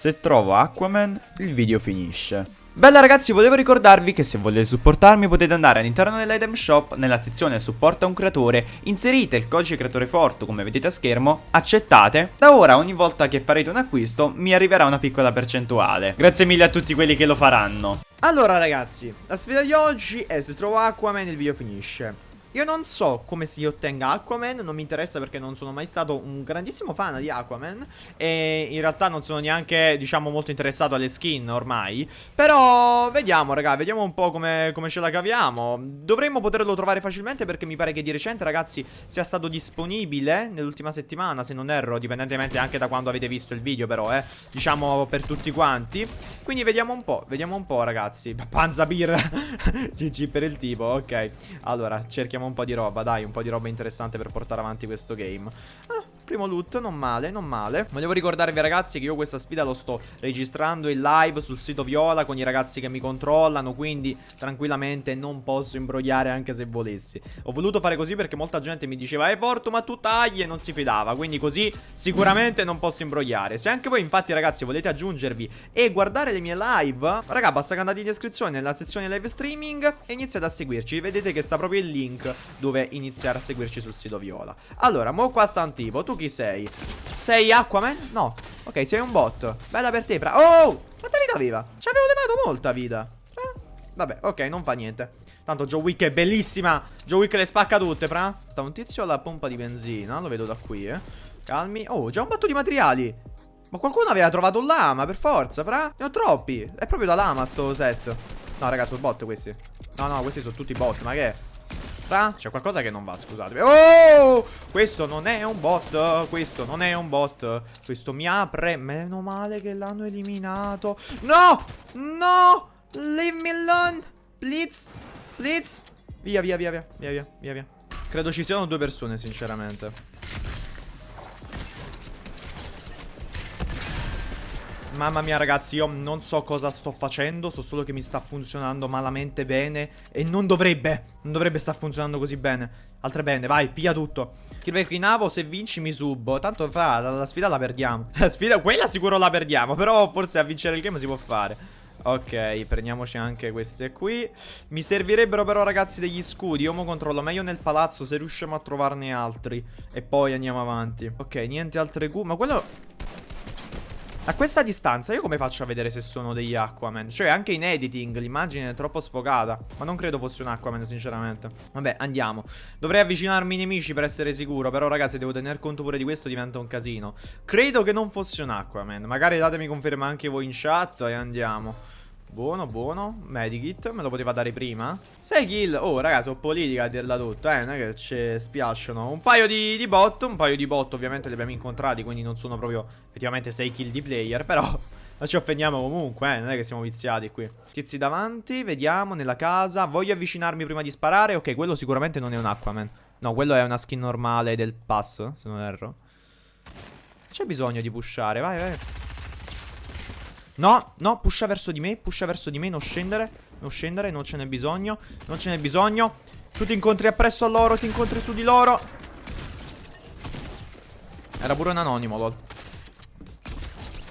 Se trovo Aquaman, il video finisce. Bella ragazzi, volevo ricordarvi che se volete supportarmi potete andare all'interno dell'item shop, nella sezione supporta un creatore, inserite il codice creatore forte come vedete a schermo, accettate. Da ora ogni volta che farete un acquisto mi arriverà una piccola percentuale. Grazie mille a tutti quelli che lo faranno. Allora ragazzi, la sfida di oggi è se trovo Aquaman il video finisce. Io non so come si ottenga Aquaman, non mi interessa perché non sono mai stato un grandissimo fan di Aquaman E in realtà non sono neanche, diciamo, molto interessato alle skin ormai. Però vediamo, raga, vediamo un po' come, come ce la caviamo. Dovremmo poterlo trovare facilmente perché mi pare che di recente, ragazzi, sia stato disponibile nell'ultima settimana Se non erro, dipendentemente anche da quando avete visto il video però, eh Diciamo per tutti quanti. Quindi vediamo un po', vediamo un po', ragazzi. Panza birra. GG per il tipo, ok. Allora, cerchiamo cerchiamo un po' di roba, dai, un po' di roba interessante per portare avanti questo game. Ah, Primo loot, non male, non male. Volevo ricordarvi ragazzi che io questa sfida lo sto registrando in live sul sito Viola Con i ragazzi che mi controllano Quindi tranquillamente non posso imbrogliare anche se volessi. Ho voluto fare così perché molta gente mi diceva Eh Porto ma tu tagli e non si fidava Quindi così sicuramente non posso imbrogliare. Se anche voi infatti ragazzi volete aggiungervi e guardare le mie live Raga basta che andate in descrizione nella sezione live streaming E iniziate a seguirci. Vedete che sta proprio il link dove iniziare a seguirci sul sito Viola. Allora, mo qua sta un tipo Tu chi sei? Sei Aquaman? No. Ok, sei un bot. Bella per te, fra Oh! Quanta vita aveva? Ci avevo levato molta vita. Eh? Vabbè, ok, non fa niente. Tanto Joe Wick è bellissima. Joe Wick le spacca tutte, fra Sta un tizio alla pompa di benzina Lo vedo da qui, eh. Calmi. Oh, già un botto di materiali. Ma qualcuno aveva trovato un lama, per forza, fra Ne ho troppi. È proprio da lama sto set. No, raga, sono bot questi. No, no, questi sono tutti bot Ma che è? Fra? C'è qualcosa che non va, scusate. Oh! Questo non è un bot. Questo non è un bot. Questo mi apre. Meno male che l'hanno eliminato. No! No! Leave me alone! Please! Please! Via, via, via, via, via, via, via. Credo ci siano due persone, sinceramente. Mamma mia ragazzi io non so cosa sto facendo So solo che mi sta funzionando malamente bene E non dovrebbe Non dovrebbe star funzionando così bene. Altre bene vai piglia tutto. Killback Navo se vinci mi subo. Tanto fra la, la sfida la perdiamo. La sfida quella sicuro la perdiamo Però forse a vincere il game si può fare. Ok, prendiamoci anche queste qui. Mi servirebbero però ragazzi degli scudi. Io mo controllo meglio nel palazzo se riusciamo a trovarne altri. E poi andiamo avanti. Ok, niente altre Q Ma quello a questa distanza io come faccio a vedere se sono degli Aquaman? Cioè anche in editing l'immagine è troppo sfocata Ma non credo fosse un Aquaman sinceramente. Vabbè andiamo. Dovrei avvicinarmi ai nemici per essere sicuro Però ragazzi devo tener conto pure di questo diventa un casino. Credo che non fosse un Aquaman. Magari datemi conferma anche voi in chat e andiamo Buono, buono. Medikit, me lo poteva dare prima. 6 kill. Oh, ragazzi, ho politica a dirla tutta, eh. Non è che ci spiacciono. Un paio di, di, bot. Un paio di bot, ovviamente, li abbiamo incontrati. Quindi non sono proprio effettivamente 6 kill di player. Però non ci offendiamo comunque, eh. Non è che siamo viziati qui. Tizi davanti, vediamo, nella casa. Voglio avvicinarmi prima di sparare. Ok, quello sicuramente non è un Aquaman. No, quello è una skin normale del pass, se non erro. C'è bisogno di pushare, vai, vai. No, no, pusha verso di me, pusha verso di me, non scendere, non scendere, non ce n'è bisogno, non ce n'è bisogno. Tu ti incontri appresso a loro, ti incontri su di loro. Era pure un anonimo, lol.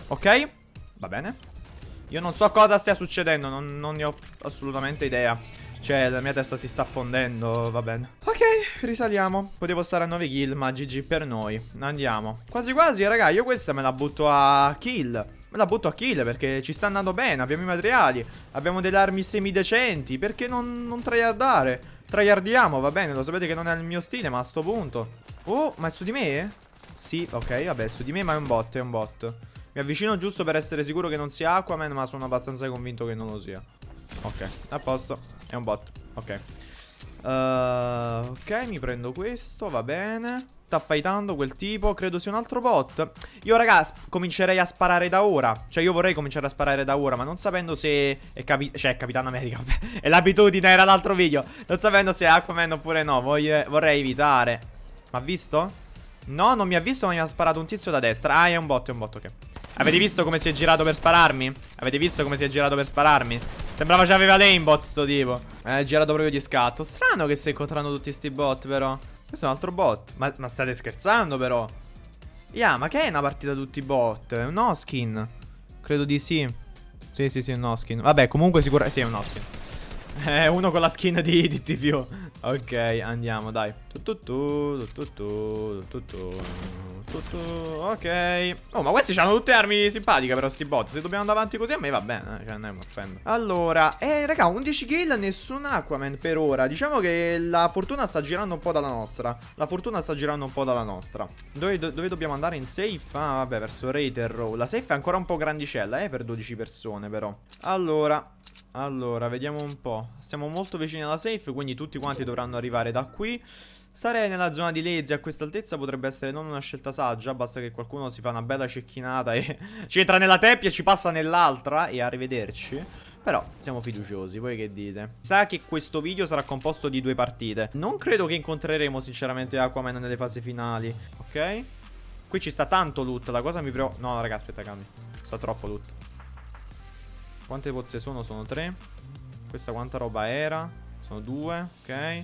Ok, va bene. Io non so cosa stia succedendo, non, non ne ho assolutamente idea. Cioè, la mia testa si sta fondendo, va bene. Ok, risaliamo. Potevo stare a 9 kill, ma GG per noi. Andiamo. Quasi quasi, raga, io questa me la butto a kill. Me la butto a kill perché ci sta andando bene Abbiamo i materiali Abbiamo delle armi semidecenti Perché non, non tryhardare? Tryhardiamo, va bene Lo sapete che non è il mio stile ma a sto punto Oh, ma è su di me? Sì, ok, vabbè, è su di me ma è un bot, è un bot Mi avvicino giusto per essere sicuro che non sia Aquaman Ma sono abbastanza convinto che non lo sia Ok, a posto È un bot, ok uh, Ok, mi prendo questo, va bene Sta fightando quel tipo Credo sia un altro bot Io ragazzi comincerei a sparare da ora Cioè io vorrei cominciare a sparare da ora Ma non sapendo se è capi Cioè Capitano America. È l'abitudine era l'altro video Non sapendo se è Aquaman oppure no Voglio... Vorrei evitare Ma ha visto? No non mi ha visto ma mi ha sparato un tizio da destra Ah è un bot è un bot ok Avete visto come si è girato per spararmi? Avete visto come si è girato per spararmi? Sembrava che aveva l'aimbot sto tipo È girato proprio di scatto Strano che stai incontrando tutti sti bot però questo è un altro bot. Ma, ma state scherzando però? Yeah, ma che è una partita tutti bot? È un Oskin. Credo di sì. Sì, sì, sì, un no skin. Vabbè, comunque sicuramente... Sì, è un no skin. Eh, uno con la skin di, di. Ok, andiamo, dai. Tututu, tututu, tututu, tututu, ok. Oh, ma questi hanno tutte armi simpatiche però sti bot. Se dobbiamo andare avanti così a me va bene, eh, cioè mi offendo. Allora, eh, raga, 11 kill, nessun Aquaman per ora. Diciamo che la fortuna sta girando un po' dalla nostra. La fortuna sta girando un po' dalla nostra. Dove, do dove dobbiamo andare in safe? Ah, vabbè, verso Raider Row. La safe è ancora un po' grandicella, eh, per 12 persone però. Allora, allora, vediamo un po'. Siamo molto vicini alla safe, quindi tutti quanti dovranno arrivare da qui. Sarei nella zona di Lazy a questa altezza potrebbe essere non una scelta saggia, basta che qualcuno si fa una bella cecchinata e ci entra nella teppia, ci passa nell'altra e arrivederci. Però siamo fiduciosi, voi che dite? Sa che questo video sarà composto di due partite. Non credo che incontreremo sinceramente Aquaman nelle fasi finali, ok? Qui ci sta tanto loot, la cosa mi preoccupa... No, raga, aspetta, cambi. Sta troppo loot. Quante pozze sono? Sono tre. Questa quanta roba era? Sono due, ok.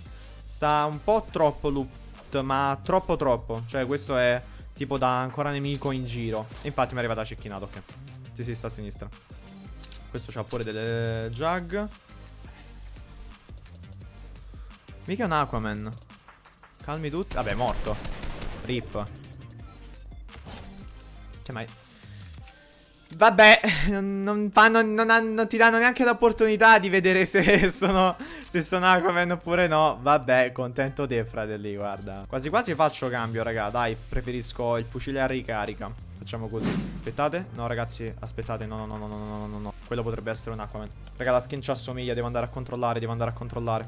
Sta un po' troppo loot, ma troppo troppo. Cioè questo è tipo da ancora nemico in giro. E infatti mi è arrivata cecchinata, ok. Sì, sì, sta a sinistra. Questo c'ha pure delle jug. Mica è un Aquaman. Calmi tutti. Vabbè, è morto. Rip. Cioè, mai... Vabbè, non, fanno, non, non, ti danno neanche l'opportunità di vedere se sono, se sono Aquaman oppure no. Vabbè, contento te, fratelli, guarda. Quasi quasi faccio cambio, raga. Dai, preferisco il fucile a ricarica. Facciamo così. Aspettate. No, ragazzi, aspettate. No, no, no, no, no, no, no, no. Quello potrebbe essere un Aquaman. Raga, la skin ci assomiglia. Devo andare a controllare, devo andare a controllare.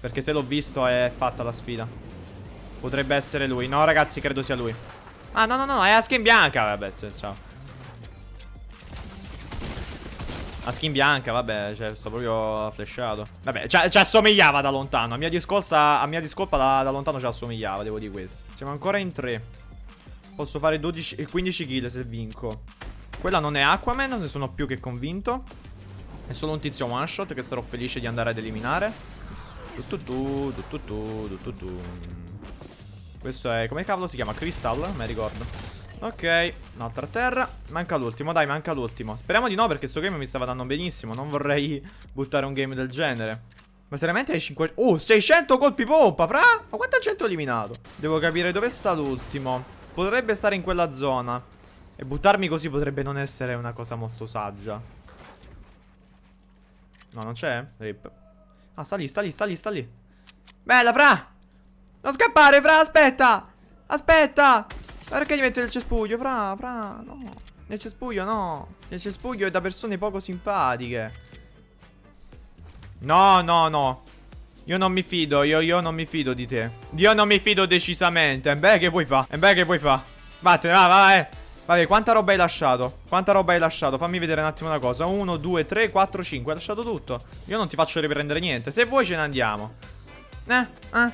Perché se l'ho visto è fatta la sfida. Potrebbe essere lui. No, ragazzi, credo sia lui. Ah, no, no, no, è la skin bianca. Vabbè, ciao. La skin bianca, vabbè, cioè, sto proprio flashato. Vabbè, ci assomigliava da lontano. A mia discolpa, a mia discolpa da, da, lontano ci assomigliava, devo dire questo. Siamo ancora in 3. Posso fare 12 15 kill se vinco. Quella non è Aquaman, ne sono più che convinto. È solo un tizio one shot che sarò felice di andare ad eliminare. Questo è... come cavolo si chiama? Crystal? Mi ricordo. Ok, un'altra terra. Manca l'ultimo, dai, manca l'ultimo. Speriamo di no perché sto game mi stava dando benissimo. Non vorrei buttare un game del genere. Ma seriamente hai 500... Oh, 600 colpi pompa, fra? Ma quanta gente ho eliminato? Devo capire dove sta l'ultimo. Potrebbe stare in quella zona. E buttarmi così potrebbe non essere una cosa molto saggia. No, non c'è? Rip. Ah, sta lì, sta lì, sta lì, sta lì. Bella, fra! Non scappare, fra, aspetta! Aspetta perché gli mette nel cespuglio? Fra, fra, no. Nel cespuglio no. Nel cespuglio è da persone poco simpatiche. No, no, no. Io non mi fido, io, io non mi fido di te. Io non mi fido decisamente. E beh, che vuoi fa? E beh, che vuoi fa? Vattene, va, va, eh. Vabbè, quanta roba hai lasciato? Quanta roba hai lasciato? Fammi vedere un attimo una cosa. 1, 2, 3, 4, 5. Hai lasciato tutto. Io non ti faccio riprendere niente. Se vuoi ce ne andiamo. Eh, eh.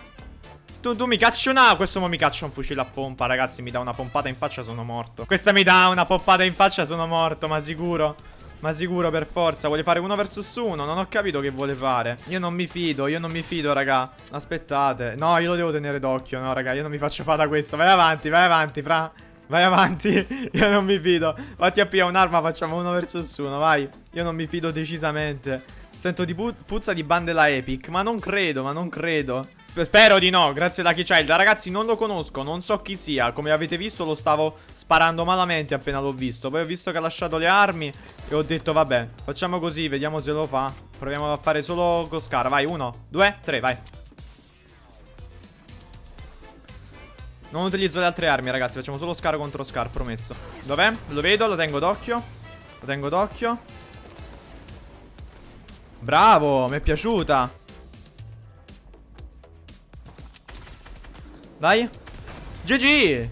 Tu, tu mi cacci una... Questo mo mi caccia un fucile a pompa, ragazzi. Mi dà una pompata in faccia, sono morto. Questa mi dà una pompata in faccia, sono morto, ma sicuro. Ma sicuro per forza. Vuole fare uno versus uno? Non ho capito che vuole fare. Io non mi fido Io non mi fido raga. Aspettate. No io lo devo tenere d'occhio No raga Io non mi faccio fare da questo. Vai avanti Vai avanti Fra. Vai avanti. Io non mi fido. Fatti a un'arma Facciamo uno versus uno Vai. Io non mi fido decisamente. Sento di pu puzza di bandela epic Ma non credo Ma non credo Spero di no, grazie Lucky Child Ragazzi non lo conosco, non so chi sia. Come avete visto lo stavo sparando malamente appena l'ho visto. Poi ho visto che ha lasciato le armi E ho detto vabbè, facciamo così, vediamo se lo fa. Proviamo a fare solo con Scar Vai, uno, due, tre, vai. Non utilizzo le altre armi ragazzi. Facciamo solo Scar contro Scar, promesso. Dov'è? Lo vedo, lo tengo d'occhio. Lo tengo d'occhio. Bravo, mi è piaciuta Dai GG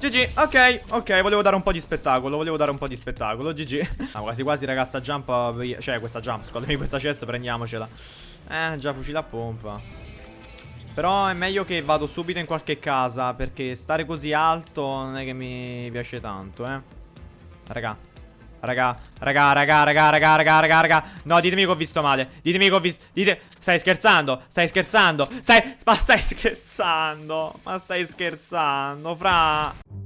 GG, ok, ok, volevo dare un po' di spettacolo, volevo dare un po' di spettacolo, GG ah, quasi quasi raga, sta jump, cioè questa jump, scusatemi, questa chest prendiamocela. Eh, già fucile a pompa. Però è meglio che vado subito in qualche casa, perché stare così alto non è che mi piace tanto, eh. Raga Raga, raga, raga, raga, raga, raga, raga, raga. No, ditemi che ho visto male. Ditemi che ho visto. Dite. Stai scherzando? Stai scherzando? Stai. Ma stai scherzando? Ma stai scherzando, fra.